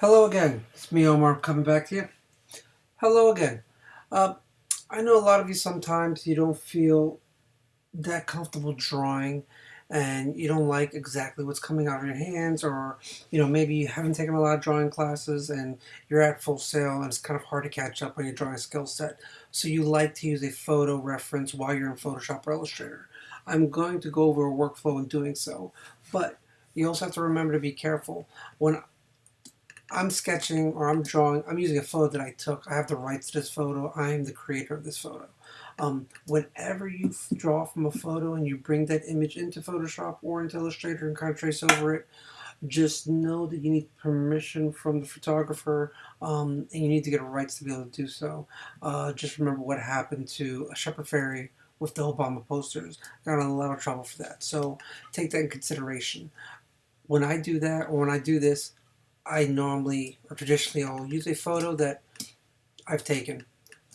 Hello again. It's me, Omar, coming back to you. Hello again. Uh, I know a lot of you sometimes you don't feel that comfortable drawing and you don't like exactly what's coming out of your hands or you know maybe you haven't taken a lot of drawing classes and you're at Full Sail and it's kind of hard to catch up on your drawing skill set so you like to use a photo reference while you're in Photoshop or Illustrator. I'm going to go over a workflow in doing so but you also have to remember to be careful when I'm sketching or I'm drawing, I'm using a photo that I took. I have the rights to this photo. I am the creator of this photo. Um, whenever you draw from a photo and you bring that image into Photoshop or into Illustrator and kind of trace over it, just know that you need permission from the photographer um, and you need to get rights to be able to do so. Uh, just remember what happened to a Shepard Fairey with the Obama posters. Got in a lot of trouble for that. So take that in consideration. When I do that or when I do this, I normally or traditionally I'll use a photo that I've taken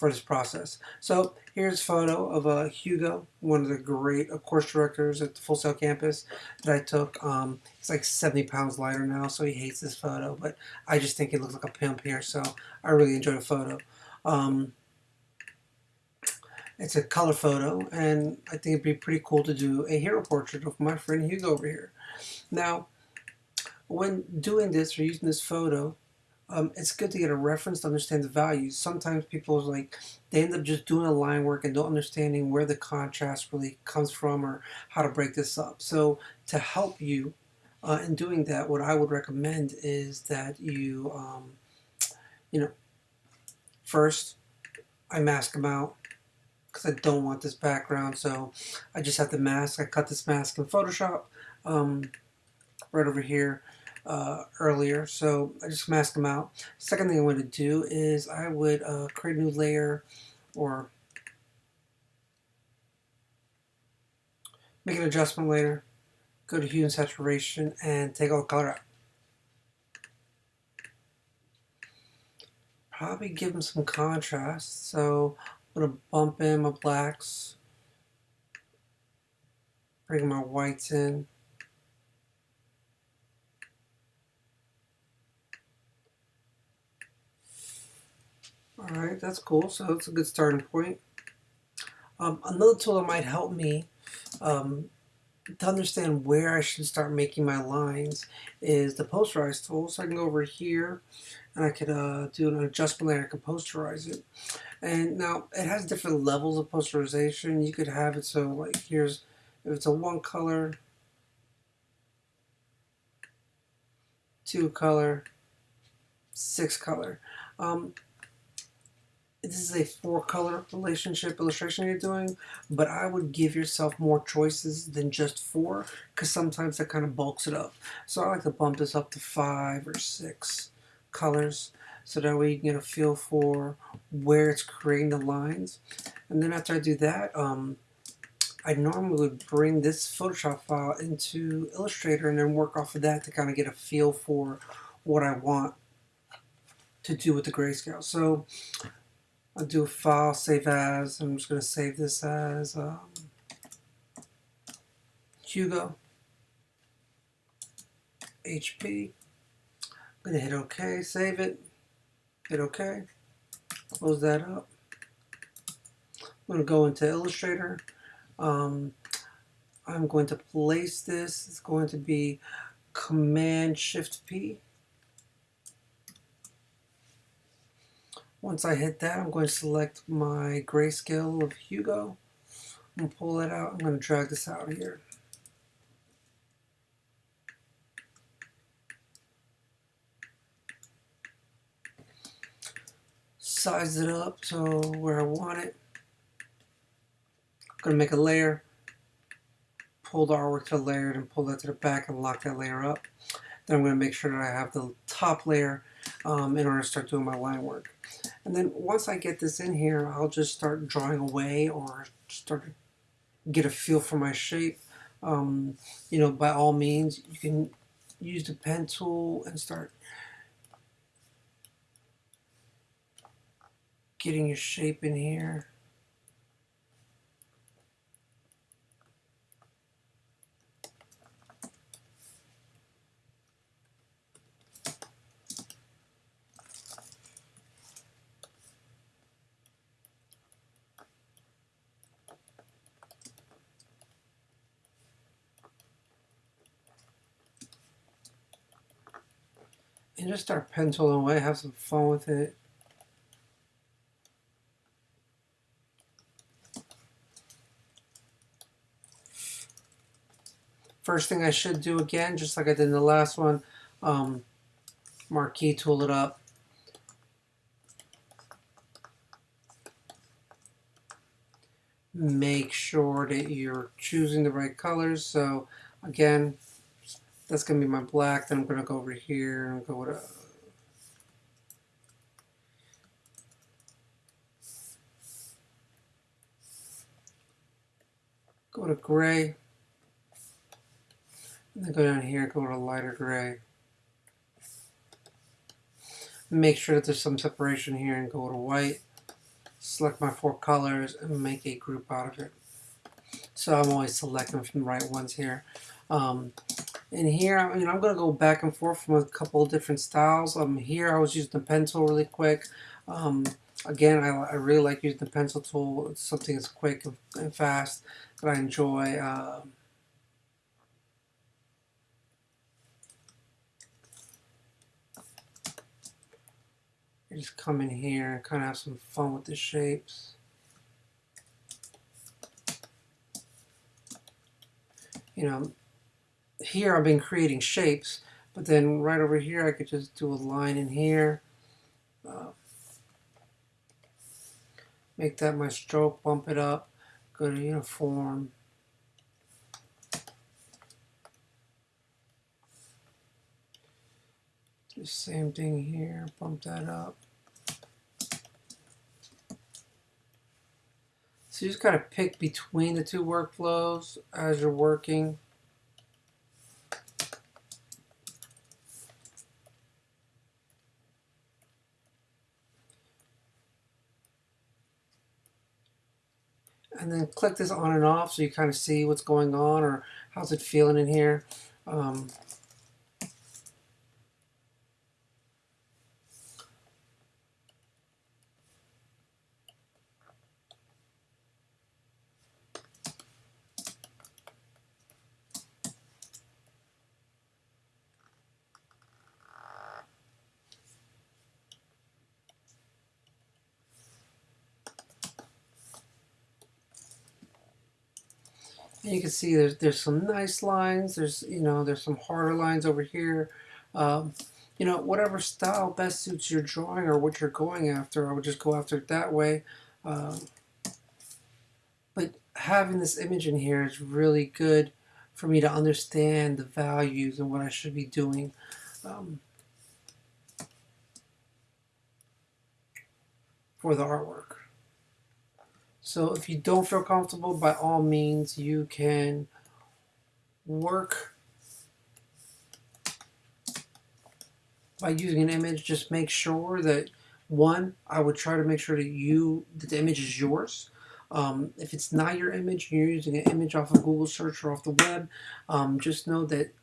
for this process. So here's a photo of uh, Hugo, one of the great course directors at the Full Sail campus that I took. Um, like 70 pounds lighter now, so he hates this photo, but I just think he looks like a pimp here, so I really enjoyed the photo. Um, it's a color photo, and I think it'd be pretty cool to do a hero portrait of my friend Hugo over here. Now, when doing this or using this photo, um, it's good to get a reference to understand the values. Sometimes people like they end up just doing a line work and don't understanding where the contrast really comes from or how to break this up. So to help you uh, in doing that, what I would recommend is that you, um, you know, first I mask them out because I don't want this background. So I just have the mask. I cut this mask in Photoshop um, right over here uh, earlier, so I just mask them out. Second thing I want to do is I would uh, create a new layer or make an adjustment layer, go to hue and saturation, and take all the color out. Probably give them some contrast, so I'm going to bump in my blacks, bring my whites in, Alright, that's cool. So that's a good starting point. Um, another tool that might help me um, to understand where I should start making my lines is the posterize tool. So I can go over here and I could uh, do an adjustment layer. I can posterize it. And now it has different levels of posterization. You could have it so like here's, if it's a one color, two color, six color. Um, this is a four color relationship illustration you're doing, but I would give yourself more choices than just four because sometimes that kind of bulks it up. So I like to bump this up to five or six colors so that way you can get a feel for where it's creating the lines. And then after I do that, um, I normally would bring this Photoshop file into Illustrator and then work off of that to kind of get a feel for what I want to do with the grayscale. So I'll do a file, save as. I'm just going to save this as um, Hugo HP. I'm going to hit OK, save it, hit OK, close that up. I'm going to go into Illustrator. Um, I'm going to place this. It's going to be Command Shift P. Once I hit that, I'm going to select my grayscale of Hugo. I'm going to pull it out. I'm going to drag this out here. Size it up to where I want it. I'm going to make a layer. Pull the artwork to the layer and pull that to the back and lock that layer up. Then I'm going to make sure that I have the top layer um, in order to start doing my line work. And then once I get this in here, I'll just start drawing away or start to get a feel for my shape. Um, you know, by all means, you can use the pen tool and start getting your shape in here. And just start penciling away, have some fun with it. First thing I should do again, just like I did in the last one, um, marquee tool it up. Make sure that you're choosing the right colors. So again, that's going to be my black. Then I'm going to go over here and go a go to gray. And then go down here, go to lighter gray. Make sure that there's some separation here and go to white. Select my four colors and make a group out of it. So I'm always selecting from the right ones here. Um, and here, I mean, I'm going to go back and forth from a couple of different styles. Um, here, I was using the pencil really quick. Um, again, I, I really like using the pencil tool. It's something that's quick and fast that I enjoy. Um, just come in here and kind of have some fun with the shapes. You know, here I've been creating shapes, but then right over here I could just do a line in here. Uh, make that my stroke, bump it up, go to uniform. The same thing here, bump that up. So you just got to pick between the two workflows as you're working. And then click this on and off so you kind of see what's going on or how's it feeling in here. Um, And you can see there's there's some nice lines. There's you know there's some harder lines over here. Um, you know whatever style best suits your drawing or what you're going after. I would just go after it that way. Um, but having this image in here is really good for me to understand the values and what I should be doing. Um, for the artwork. So if you don't feel comfortable, by all means, you can work by using an image. Just make sure that, one, I would try to make sure that you that the image is yours. Um, if it's not your image, you're using an image off of Google search or off the web, um, just know that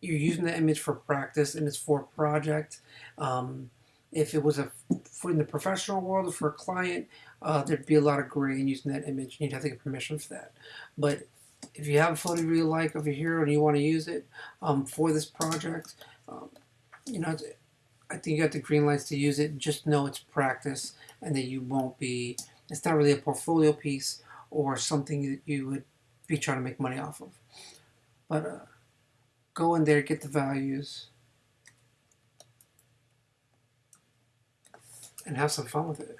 you're using the image for practice and it's for a project. Um, if it was a for in the professional world for a client, uh, there'd be a lot of gray in using that image. and You'd have to get permission for that. But if you have a photo you really like over here and you want to use it um, for this project, um, you know, I think you got the green lights to use it. Just know it's practice and that you won't be, it's not really a portfolio piece or something that you would be trying to make money off of. But uh, go in there, get the values, and have some fun with it.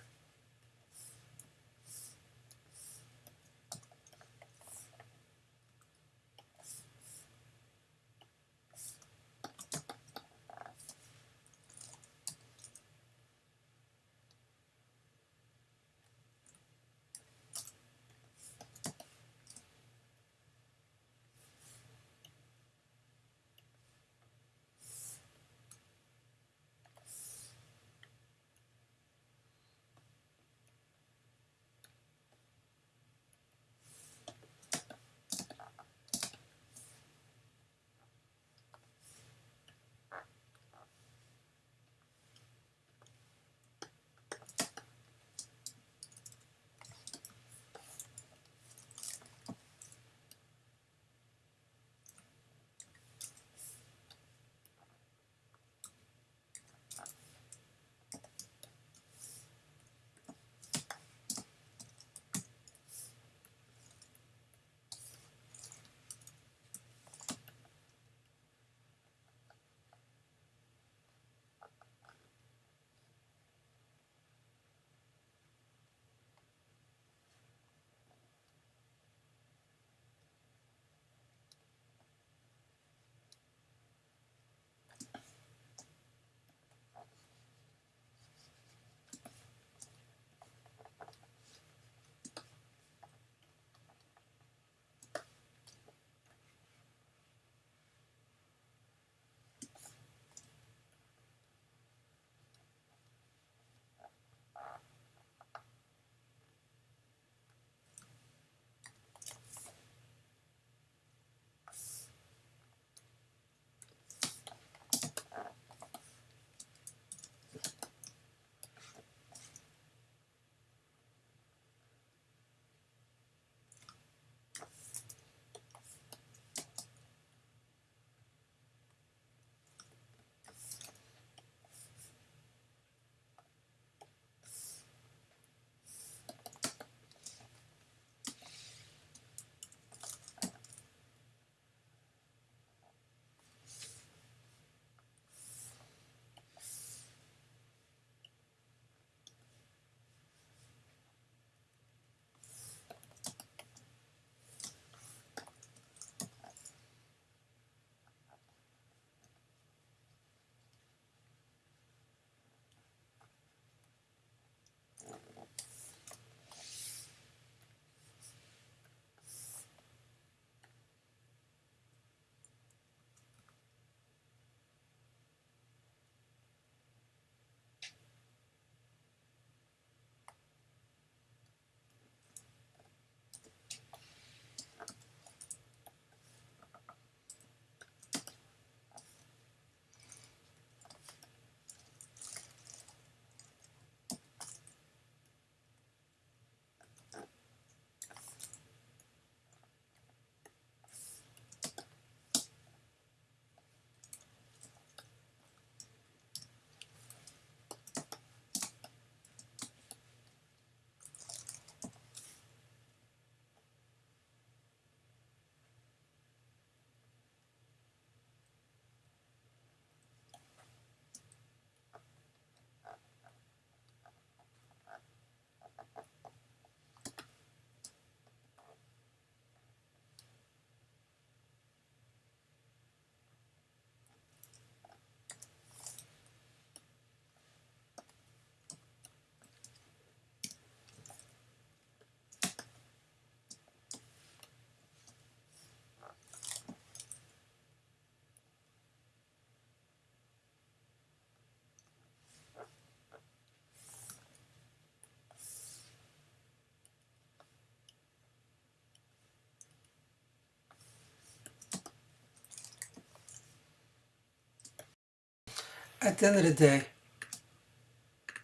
At the end of the day,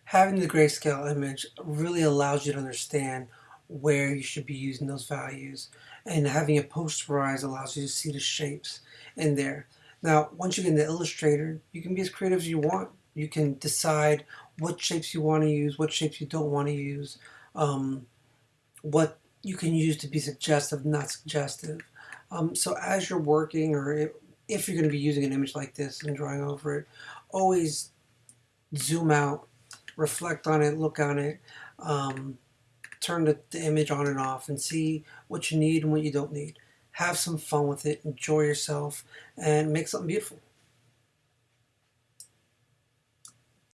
having the grayscale image really allows you to understand where you should be using those values and having it posterized allows you to see the shapes in there. Now, once you get into Illustrator, you can be as creative as you want. You can decide what shapes you want to use, what shapes you don't want to use, um, what you can use to be suggestive, not suggestive. Um, so as you're working or if you're going to be using an image like this and drawing over it, always zoom out, reflect on it, look on it, um, turn the, the image on and off and see what you need and what you don't need. Have some fun with it, enjoy yourself, and make something beautiful.